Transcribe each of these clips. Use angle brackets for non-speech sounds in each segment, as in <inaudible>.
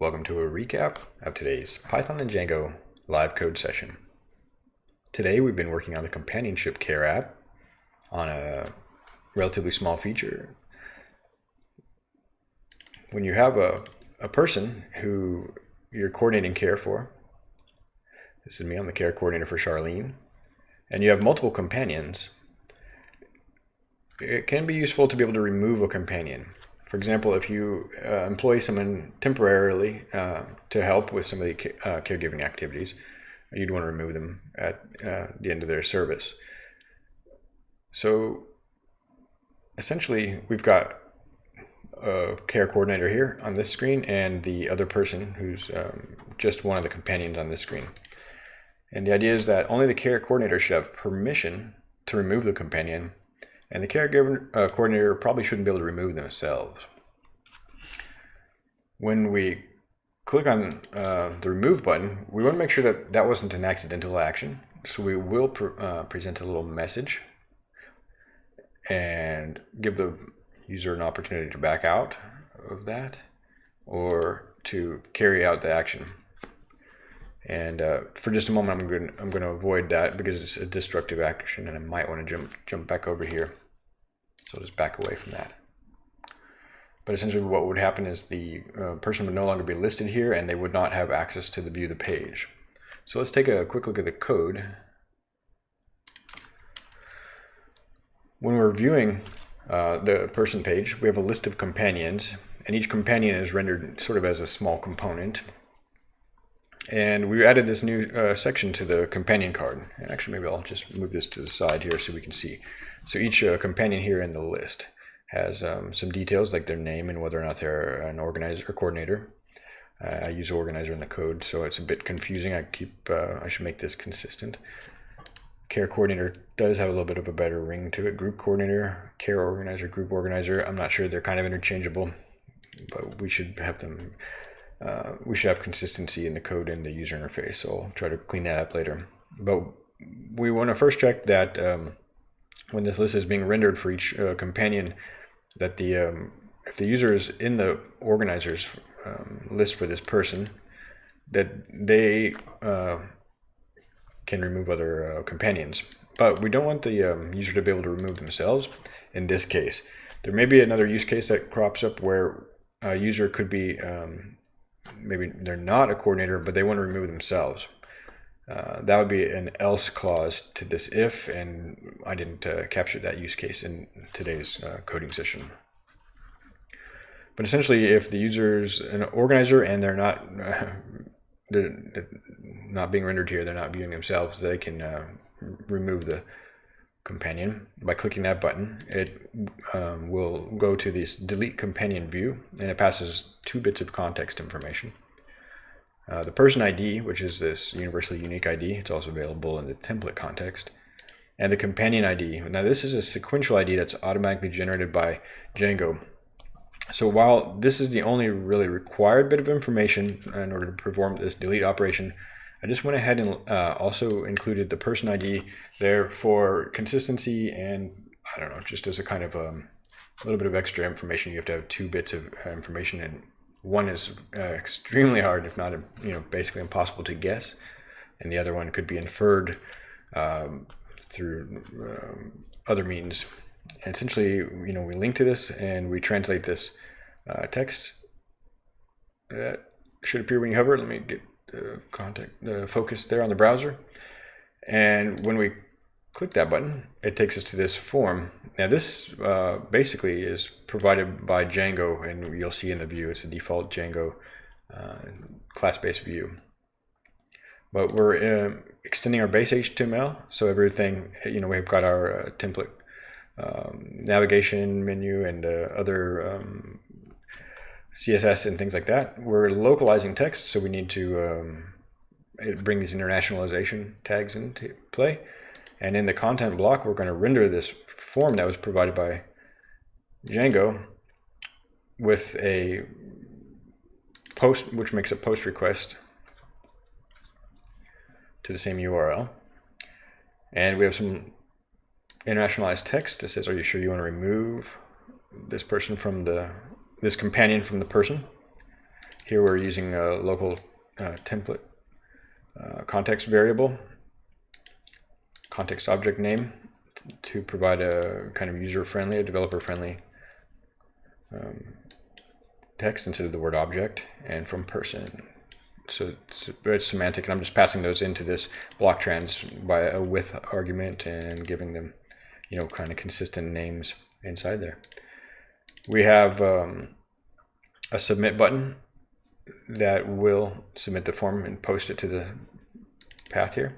Welcome to a recap of today's Python and Django live code session. Today we've been working on the companionship care app on a relatively small feature. When you have a, a person who you're coordinating care for, this is me, I'm the care coordinator for Charlene, and you have multiple companions, it can be useful to be able to remove a companion. For example, if you uh, employ someone temporarily uh, to help with some of the uh, caregiving activities, you'd want to remove them at uh, the end of their service. So essentially, we've got a care coordinator here on this screen and the other person who's um, just one of the companions on this screen. And the idea is that only the care coordinator should have permission to remove the companion and the caregiver uh, coordinator probably shouldn't be able to remove themselves. When we click on uh, the remove button, we want to make sure that that wasn't an accidental action. So we will pre uh, present a little message and give the user an opportunity to back out of that or to carry out the action. And uh, for just a moment, I'm going I'm going to avoid that because it's a destructive action, and I might want to jump jump back over here. So just back away from that. But essentially, what would happen is the uh, person would no longer be listed here, and they would not have access to the view the page. So let's take a quick look at the code. When we're viewing uh, the person page, we have a list of companions, and each companion is rendered sort of as a small component. And we added this new uh, section to the companion card. And actually, maybe I'll just move this to the side here so we can see. So each uh, companion here in the list has um, some details like their name and whether or not they're an organizer or coordinator. Uh, I use organizer in the code, so it's a bit confusing. I keep uh, I should make this consistent. Care coordinator does have a little bit of a better ring to it. Group coordinator, care organizer, group organizer. I'm not sure they're kind of interchangeable, but we should have them uh, we should have consistency in the code and the user interface. So I'll try to clean that up later. But we want to first check that um, when this list is being rendered for each uh, companion, that the um, if the user is in the organizers um, list for this person, that they uh, can remove other uh, companions. But we don't want the um, user to be able to remove themselves in this case. There may be another use case that crops up where a user could be um, maybe they're not a coordinator, but they want to remove themselves. Uh, that would be an else clause to this if, and I didn't uh, capture that use case in today's uh, coding session. But essentially, if the user is an organizer and they're not <laughs> they're, they're, not being rendered here, they're not viewing themselves, they can uh, remove the companion by clicking that button. It um, will go to this delete companion view, and it passes two bits of context information. Uh, the person ID, which is this universally unique ID, it's also available in the template context. And the companion ID. Now this is a sequential ID that's automatically generated by Django. So while this is the only really required bit of information in order to perform this delete operation, I just went ahead and uh, also included the person ID there for consistency and I don't know, just as a kind of um, a little bit of extra information. You have to have two bits of information and one is uh, extremely hard, if not, you know, basically impossible to guess, and the other one could be inferred um, through um, other means. And essentially, you know, we link to this and we translate this uh, text. That should appear when you hover. Let me get contact, focus there on the browser. And when we click that button, it takes us to this form. Now this uh, basically is provided by Django and you'll see in the view, it's a default Django uh, class-based view. But we're uh, extending our base HTML, so everything, you know, we've got our uh, template um, navigation menu and uh, other um, CSS and things like that. We're localizing text, so we need to um, bring these internationalization tags into play. And in the content block, we're going to render this form that was provided by Django with a post, which makes a post request to the same URL. And we have some internationalized text that says, are you sure you want to remove this person from the, this companion from the person? here we're using a local uh, template uh, context variable, context object name to provide a kind of user-friendly, a developer-friendly um, text instead of the word object, and from person. So it's, it's, semantic, and I'm just passing those into this block trans by a with argument and giving them, you know, kind of consistent names inside there. We have um, a submit button that will submit the form and post it to the path here.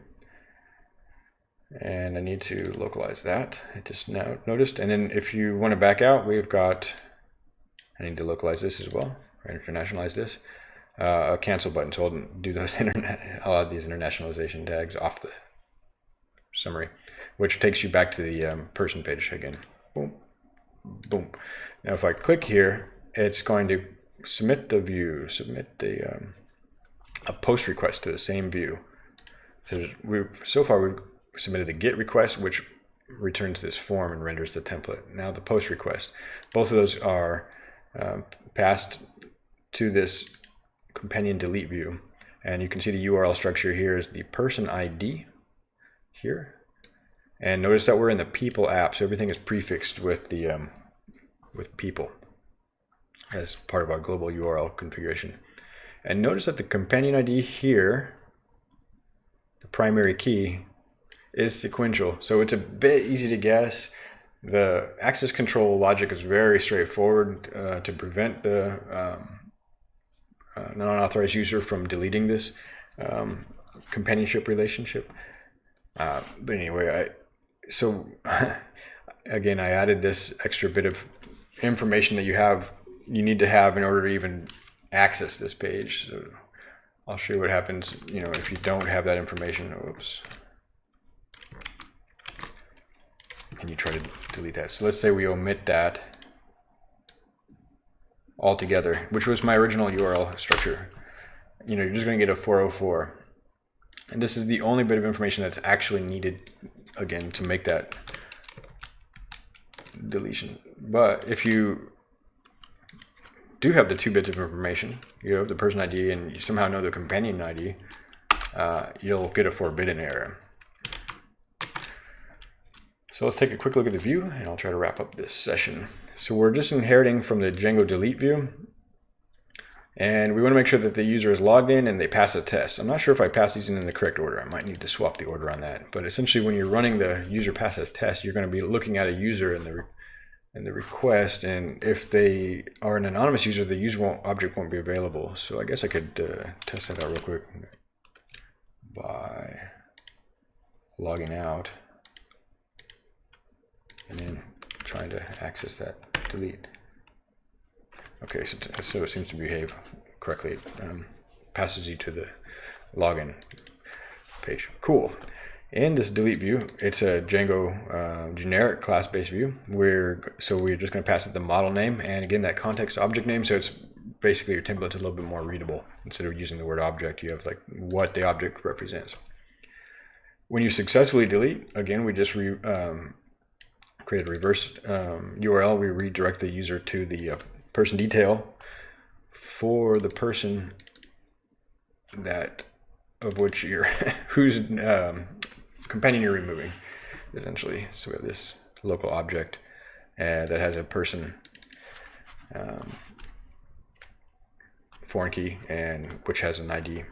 And I need to localize that. I just now noticed. And then if you want to back out, we've got, I need to localize this as well, or internationalize this, uh, a cancel button. So I'll do those <laughs> internet, I'll add these internationalization tags off the summary, which takes you back to the um, person page again. Boom, boom. Now if I click here, it's going to submit the view, submit the um, a post request to the same view. So we so far we've submitted a GET request, which returns this form and renders the template. Now the post request, both of those are um, passed to this companion delete view. And you can see the URL structure here is the person ID here. And notice that we're in the people app, so everything is prefixed with the um, with people as part of our global URL configuration. And notice that the companion ID here, the primary key, is sequential. So it's a bit easy to guess. The access control logic is very straightforward uh, to prevent the um, uh, non-authorized user from deleting this um, companionship relationship. Uh, but anyway, I so <laughs> again, I added this extra bit of information that you have you need to have in order to even access this page. So I'll show you what happens, you know, if you don't have that information. Oops. And you try to delete that. So let's say we omit that altogether, which was my original URL structure. You know, you're just going to get a 404. And this is the only bit of information that's actually needed, again, to make that deletion. But if you do have the two bits of information, you have the person ID and you somehow know the companion ID, uh, you'll get a forbidden error. So let's take a quick look at the view and I'll try to wrap up this session. So we're just inheriting from the Django delete view and we want to make sure that the user is logged in and they pass a test. I'm not sure if I pass these in, in the correct order. I might need to swap the order on that. But essentially when you're running the user passes test, you're going to be looking at a user in the and the request and if they are an anonymous user the user won't, object won't be available so I guess I could uh, test that out real quick by logging out and then trying to access that delete okay so, so it seems to behave correctly um, passes you to the login page cool in this delete view, it's a Django uh, generic class-based view. We're so we're just going to pass it the model name and again that context object name. So it's basically your template's a little bit more readable. Instead of using the word object, you have like what the object represents. When you successfully delete, again, we just re, um, create a reverse um, URL. We redirect the user to the uh, person detail for the person that of which you're <laughs> whose um, companion you're removing, essentially. So we have this local object uh, that has a person um, foreign key and which has an ID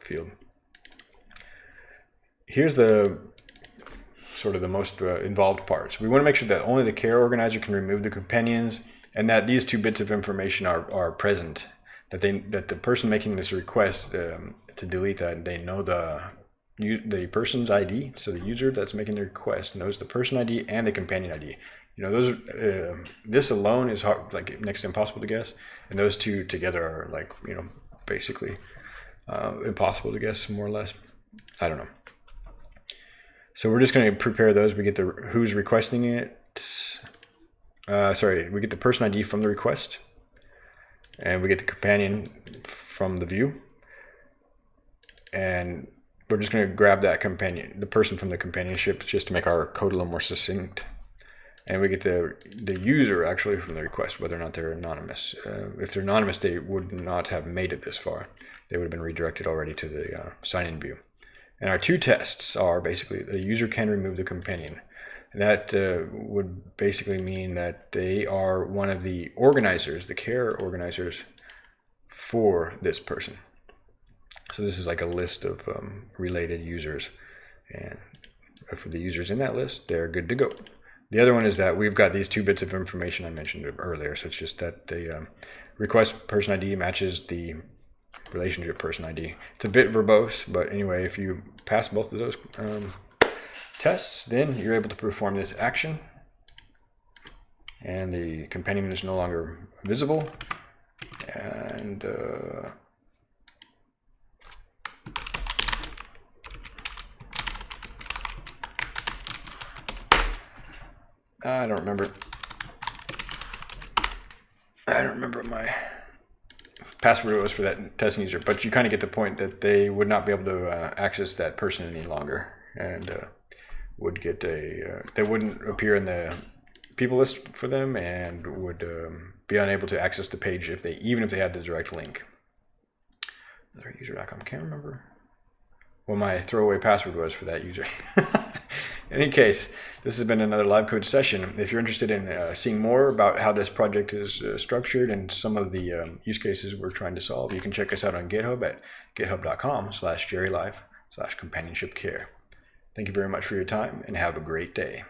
field. Here's the sort of the most uh, involved parts. We want to make sure that only the care organizer can remove the companions and that these two bits of information are, are present that they that the person making this request um, to delete that they know the the person's ID, so the user that's making the request knows the person ID and the companion ID. You know, those uh, this alone is hard, like next to impossible to guess, and those two together are like you know basically uh, impossible to guess more or less. I don't know. So we're just going to prepare those. We get the who's requesting it. Uh, sorry, we get the person ID from the request, and we get the companion from the view, and we're just going to grab that companion, the person from the companionship, just to make our code a little more succinct. and we get the the user actually from the request, whether or not they're anonymous. Uh, if they're anonymous, they would not have made it this far. They would have been redirected already to the uh, sign-in view. And our two tests are basically the user can remove the companion. And that uh, would basically mean that they are one of the organizers, the care organizers for this person. So this is like a list of um, related users. And for the users in that list, they're good to go. The other one is that we've got these two bits of information I mentioned earlier. So it's just that the um, request person ID matches the relationship person ID. It's a bit verbose, but anyway, if you pass both of those um, tests, then you're able to perform this action. And the companion is no longer visible. And uh, I don't remember. I don't remember my password was for that testing user, but you kind of get the point that they would not be able to uh, access that person any longer and uh, would get a, uh, they wouldn't appear in the people list for them and would um, be unable to access the page if they, even if they had the direct link. Another user.com, can't remember what my throwaway password was for that user. <laughs> in any case, this has been another live code session. If you're interested in uh, seeing more about how this project is uh, structured and some of the um, use cases we're trying to solve, you can check us out on GitHub at github.com slash GeriLife slash companionship care. Thank you very much for your time and have a great day.